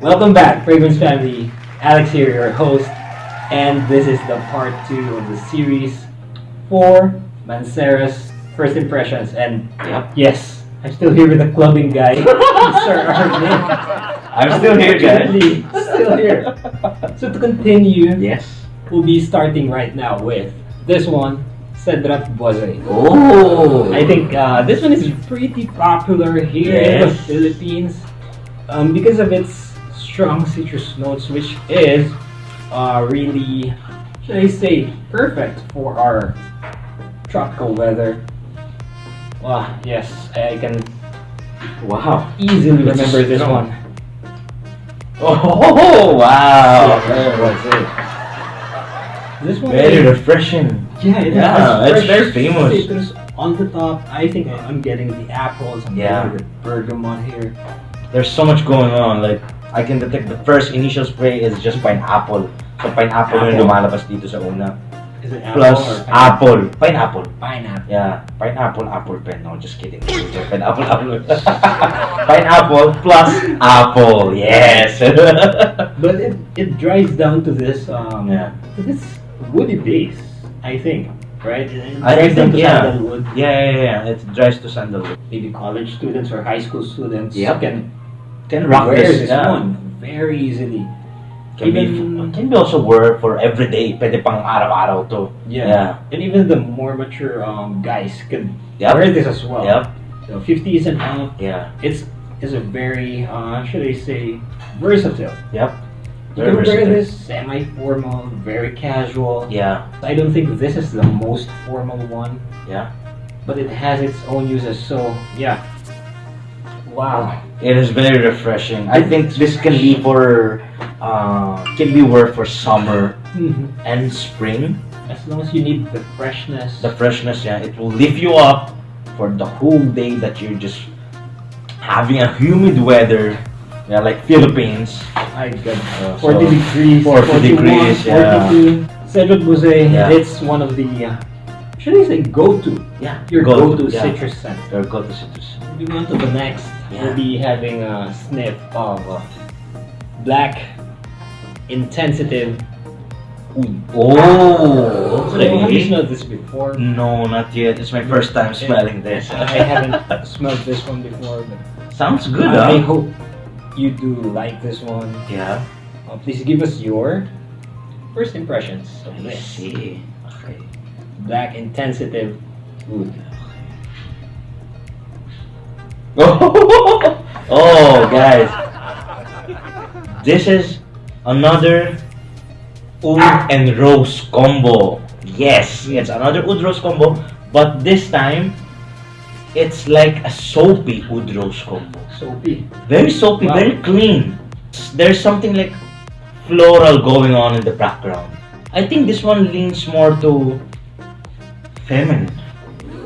Welcome back, Fragrance Family. Alex here, your host, and this is the part two of the series for Mancera's first impressions. And yes, I'm still here with the clubbing guy, Sir Arvin. I'm still here, guys. Still here. So to continue, Yes. we'll be starting right now with this one, Cedrat Boise. Oh. I think uh, this one is pretty popular here in the Philippines um, because of its strong citrus notes, which is uh, really, should I say, perfect for our tropical weather. Wow, yes, I can Wow. easily remember this strong. one. Oh wow. Yeah. That's it. This one Very is- refreshing. Yeah, it Yeah, it's very famous. citrus on the top. I think I'm getting the apples. I'm Yeah. getting the bergamot here. There's so much going on. Like I can detect the first initial spray is just pineapple. So pineapple yung Apple. lumalabas dito sa una. Is it Plus or apple. Pineapple. Pineapple. Yeah, pineapple, apple pen. No, just kidding. pineapple, apple. pineapple plus apple. Yes. But it, it dries down to this um Yeah. to this woody base. I think, right? It, I dries down to yeah. sandalwood. yeah, yeah, yeah. It dries to sandalwood. Maybe college students or high school students Yep. can Can rock this. this yeah. one very easily. Can be, can be also wear for everyday. Pwede pang araw-araw to. Yeah. And even the more mature um guys can Yep. wear this as well. Yep. So 50s and up, Yeah. it's is a very uh should I say versatile. Yep. You Very can wear this semi-formal, very casual. Yeah. I don't think this is the most formal one, Yeah. but it has its own uses. So yeah. Wow. It is very refreshing. I think this can be for uh, can be worth for summer Mhm. and spring. As long as you need the freshness. The freshness, yeah, it will lift you up for the whole day that you're just having a humid weather. Yeah, like Philippines. I got Uh, 40 so- degrees, 40 41, degrees, yeah. 42. Cedrat Boise, Yeah. it's one of the, uh, should I say go-to? Yeah, Your go- go-to yeah. citrus scent. Your go-to citrus. Moving on to the next, Yeah. we'll be having a sniff of uh, black intensitive oud. Oh, So have you smelled this before? No, not yet. It's my first time smelling this. I haven't smelled this one before, but Sounds good, I huh? hope you do like this one. Yeah. Uh, please give us your first impressions of I this see. Okay. black intensitive oud. oh, guys. This is another oud and rose combo. Yes, it's another oud rose combo, but this time it's like a soapy oud rose combo. Soapy. Very soapy, Wow. very clean. There's something like floral going on in the background. I think this one leans more to feminine.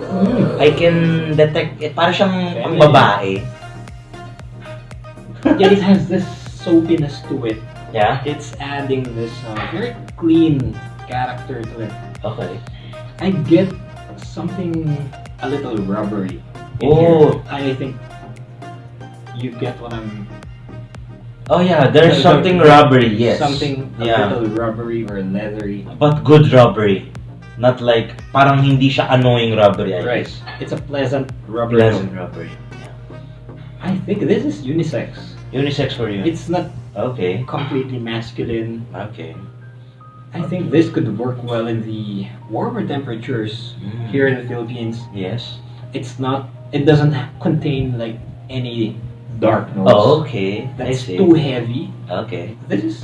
Mm. I can detect, eh, para siyang pang Feminine. babae. Yet it has this soapiness to it. Yeah? It's adding this uh, very clean character to it. Okay. I get something a little rubbery. Oh. here. I think you get what I'm. Oh yeah, there's something rubbery, yes. Something a Yeah. little rubbery or leathery. But good rubbery. Not like, parang hindi siya annoying rubbery, I Right. It's a pleasant rubbery. Pleasant rubbery. I think this is unisex. Unisex for you. It's not Okay. completely masculine. Okay. I think this could work well in the warmer temperatures Mm. here in the Philippines. Yes. It's not. It doesn't contain like any dark notes. Oh, okay. That's too heavy. Okay. This is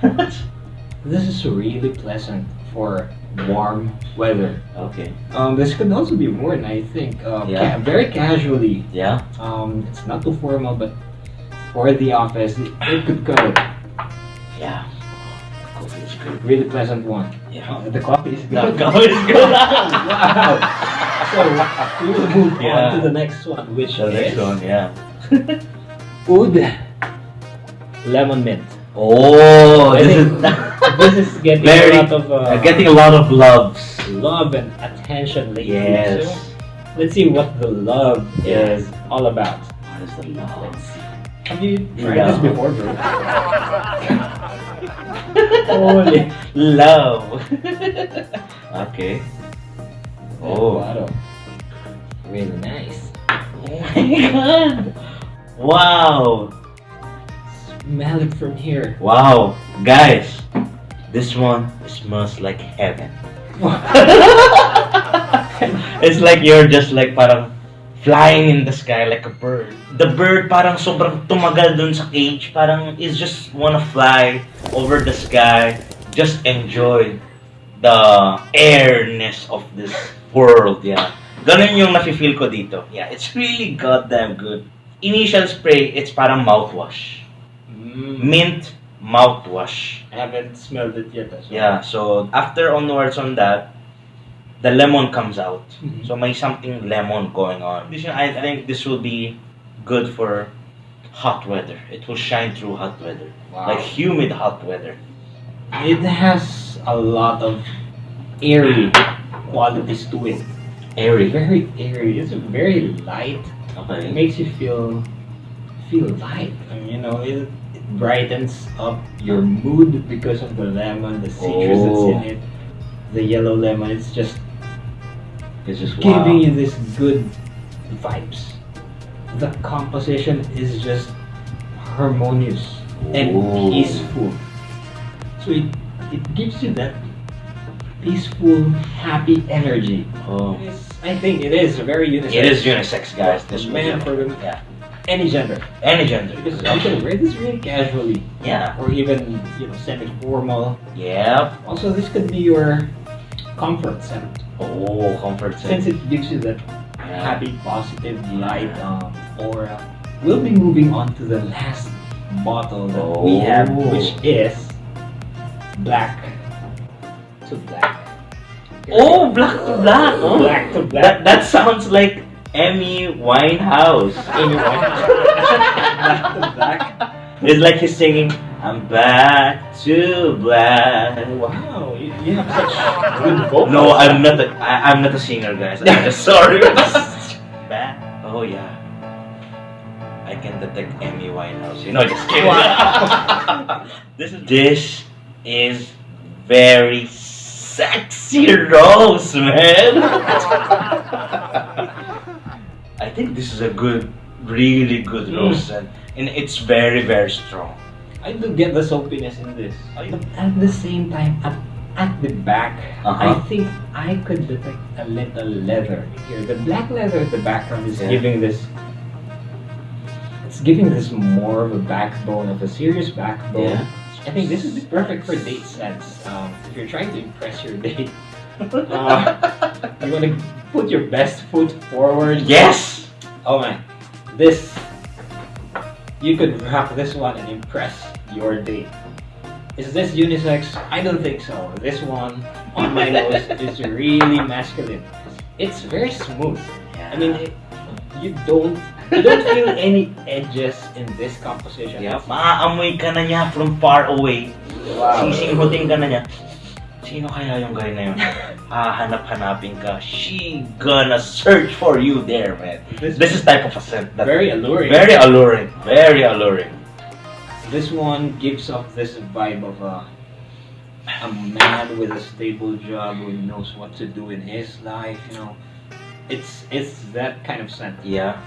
this is really pleasant for warm weather. okay. Um, this could also be worn, I think, uh, Yeah. ca- very casually. Yeah. Um, it's not too formal, but for the office, it, it could go. Yeah. Coffee is good. Really pleasant one. Yeah. Uh, the coffee is The good. coffee is good. wow. So we will move Yeah. on to the next one, which The next is one, yeah. Oud Lemon Mint. Oh, I this think is this is getting Very- a lot of uh, getting a lot of loves. love and attention lately. Yes. So let's see what the love Yeah. is all about. What is the love? Have you tried No. this before, bro? Holy. Love. okay. Oh. Really nice. Oh my god. Wow. Smell it from here. Wow. Guys, this one smells like heaven. it's like you're just like parang flying in the sky like a bird. The bird parang sobrang tumagal dun sa cage. Parang is just wanna fly over the sky. Just enjoy the airness of this world. Yeah. Ganun yung nafe-feel ko dito. Yeah, it's really goddamn good. Initial spray, it's parang mouthwash. Mm. Mint mouthwash. I haven't smelled it yet as well. Yeah, so after onwards on that, the lemon comes out. Mhm. So may something lemon going on. This I think this will be good for hot weather. It will shine through hot weather. Wow. Like humid hot weather. It has a lot of airy qualities to it. Airy. Very airy. It's very light. It Okay. makes you feel feel light. I mean, you know, it, it brightens up your mood because of the lemon, the citrus that's Oh. in it, the yellow lemon. It's just It's just giving wow. you this good vibes. The composition is just harmonious and oh. peaceful. So it, it gives you that peaceful, happy energy. Oh. I think it is a very unisex. It is unisex, guys. This man one. for women, Yeah. Any gender. Any gender. Because you can wear this really casually, Yeah. or even you know semi-formal. Yep. Also, this could be your comfort scent, Oh, comfort scent. since it gives you that happy, positive, light um, aura. We'll be moving on to the last bottle that we have, Oh. which is black to black. Oh, black to black. Oh. Black to black. That that sounds like Amy Winehouse. Amy Winehouse. It's like he's singing, I'm back to black. Wow, you, you have such good vocals. No, I'm not a, I, I'm not a singer, guys. I'm just sorry. back. Oh, yeah. I can detect Amy Winehouse. You know, just kidding. Wow. this, is, this is very sexy rose, man. I think this is a good, really good Mm. rose, and, and it's very, very strong. I do get the soapiness in this. But at the same time, at, at the back, Uh-huh. I think I could detect a little leather here. The black leather at the background is Yeah. giving this. It's giving this more of a backbone, of a serious backbone. Yeah. I think this would be perfect for date sets. Um, if you're trying to impress your date, uh, you want to put your best foot forward. Yes! Oh man, this you could rock this one and impress your date. Is this unisex? I don't think so. This one on my nose is really masculine. It's very smooth. I mean, it, you don't you don't feel any edges in this composition. Yeah, maaamoy ka na niya from far away. Wow. Sisinghutin ka na niya. Sino kaya yung guy na yun? Ah, Hahanap-hanapin ka. She gonna search for you there, man. This, This is type of a scent that very alluring. very alluring. Very alluring. This one gives off this vibe of a a man with a stable job who knows what to do in his life. You know, it's it's that kind of scent Yeah.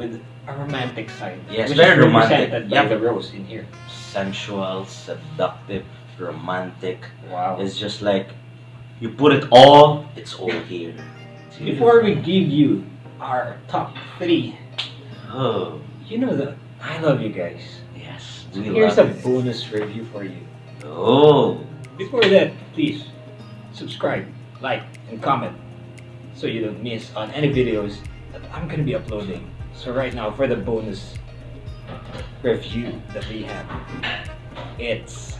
with a romantic side. Yes, very romantic. Yeah, the rose in here. Sensual, seductive, romantic. Wow. It's just like you put it all, it's all here. It's Before we give you our top three, Oh, you know that I love you guys. yes. We Here's a it. bonus review for you. Oh. Before that, please subscribe, like, and comment so you don't miss on any videos that I'm gonna be uploading. So right now, for the bonus review that we have, it's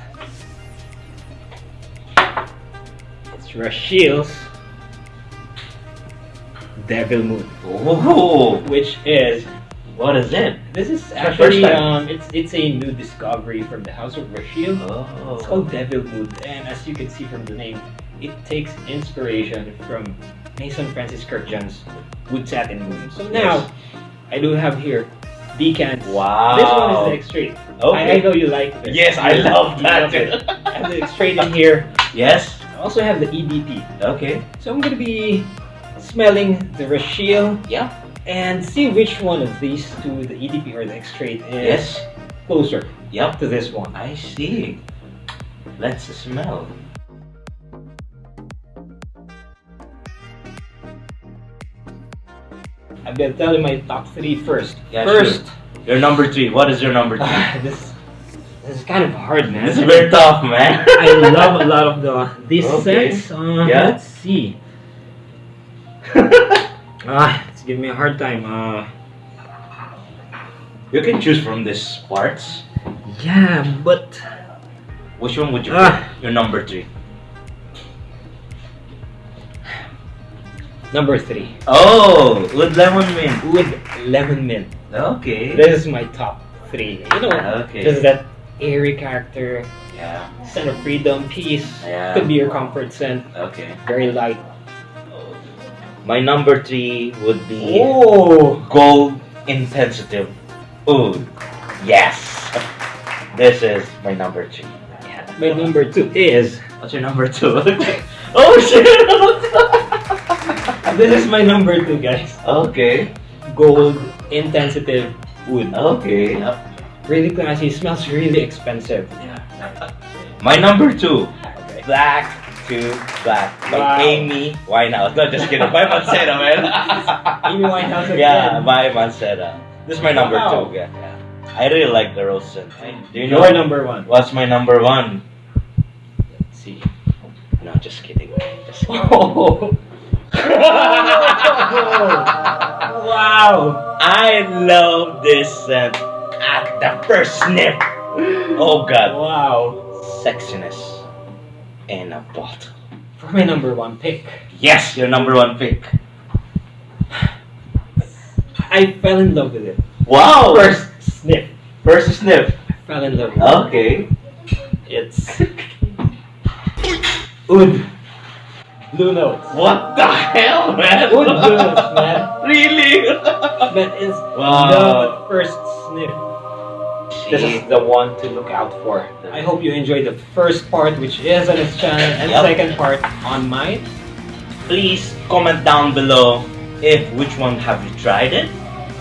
it's Rashil's Devil Moon, Oh. which is What is it? this is actually first time. um it's it's a new discovery from the House of Rashil. Oh. It's called Devil Mood, and as you can see from the name, it takes inspiration from Maison Francis Kurkdjian's Wood Satin Moon. So now, I do have here decants. Wow. This one is the Extrait. Okay. I, I know you like this. Yes, I love you that. love it. I the Extrait in here. Yes. Also have the EDP. Okay. So I'm gonna be smelling the Rashiel Yeah. and see which one of these two, the EDP or the Extrait, is Yes. closer Yep. to this one. I see. Let's smell. I'm gonna tell you my top three first. Yeah, first, Your number three. What is your number three? this this is kind of hard, man. this is very tough, man. I love a lot of the these Okay. scents. Uh, Yeah. Let's see. Ah, it's giving me a hard time. Uh, you can choose from these parts. yeah, but Which one would you Ah. pick? Your number three. number three Oh, with lemon mint. with lemon mint. Okay. This is my top three. You know, Okay. this is that airy character, Yeah. scent of freedom, peace. Yeah. Could be your comfort scent. Okay. Very light. My number three would be Oh, gold intensive oud. Yes. This is my number three. Yeah. my number two is What's your number two? oh shit. this is my number two, guys. okay. Gold intensive wood. Okay. Yep. Really classy. It smells really expensive. Yeah. My number two. Okay. Black to Black by Wow. Amy Winehouse. No, just kidding. By Mancera, man. Amy Winehouse again. Yeah, by Mancera. This is my number Wow. two. Yeah. yeah. I really like the rose scent. Do you know Your number one. what's my number one? Let's see. No, just kidding. Just kidding. Oh. wow. I love this scent at the first sniff. Oh God, Wow. sexiness in a bottle. For my number one pick, Yes, your number one pick. I fell in love with it. Wow. First sniff. first sniff. I fell in love with it. Okay. It's Oud. Blue notes. What the hell, man? Blue notes, man. Really? That is Wow. the first sniff. This is the one to look out for. I hope you enjoyed the first part, which is on his channel, and Yep. the second part on mine. Please comment down below if which one have you tried it,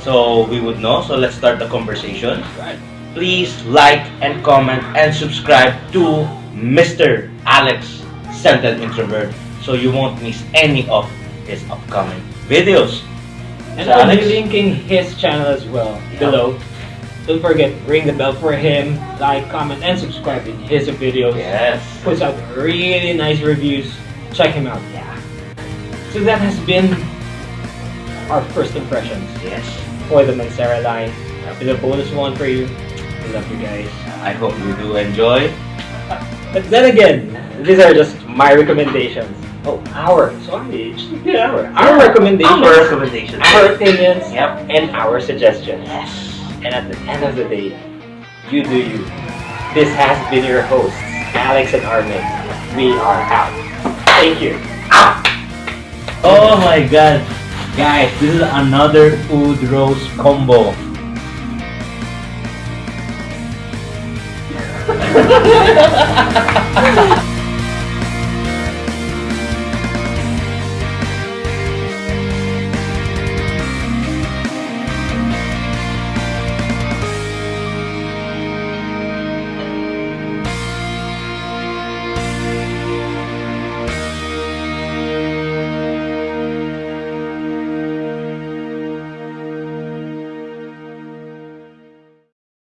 so we would know. So let's start the conversation. Right. Please like and comment and subscribe to Mr. Alex Scented Introvert so you won't miss any of his upcoming videos. And So, I'll be linking his channel as well Yep. below. Don't forget, ring the bell for him, like, comment, and subscribe in his videos. Yes. Puts out really nice reviews. Check him out. Yeah. So that has been our first impressions Yes. for the Mancera line. With a bonus one for you. I love you guys. I hope you do enjoy. But then again, these are just my recommendations. Oh, our. Sorry, just repeat our. Our recommendations, Our recommendations. our opinions, Yep. and our suggestions. Yes. And at the end of the day, you do you. This has been your hosts, Alex and Armin. We are out. Thank you. Ah! Oh my god. Guys, this is another food rose combo.